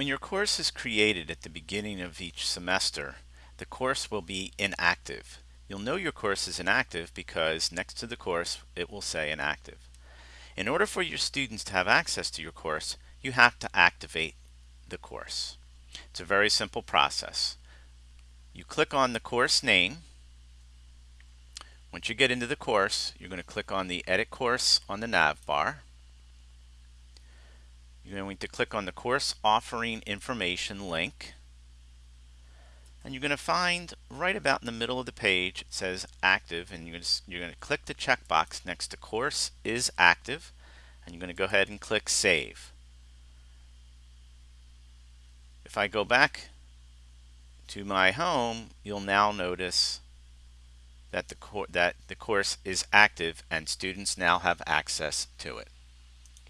When your course is created at the beginning of each semester, the course will be inactive. You'll know your course is inactive because next to the course it will say inactive. In order for your students to have access to your course, you have to activate the course. It's a very simple process. You click on the course name. Once you get into the course, you're going to click on the Edit Course on the nav bar. You're going to click on the course offering information link. And you're going to find right about in the middle of the page, it says active, and you're going to, you're going to click the checkbox next to course is active, and you're going to go ahead and click save. If I go back to my home, you'll now notice that the, that the course is active and students now have access to it.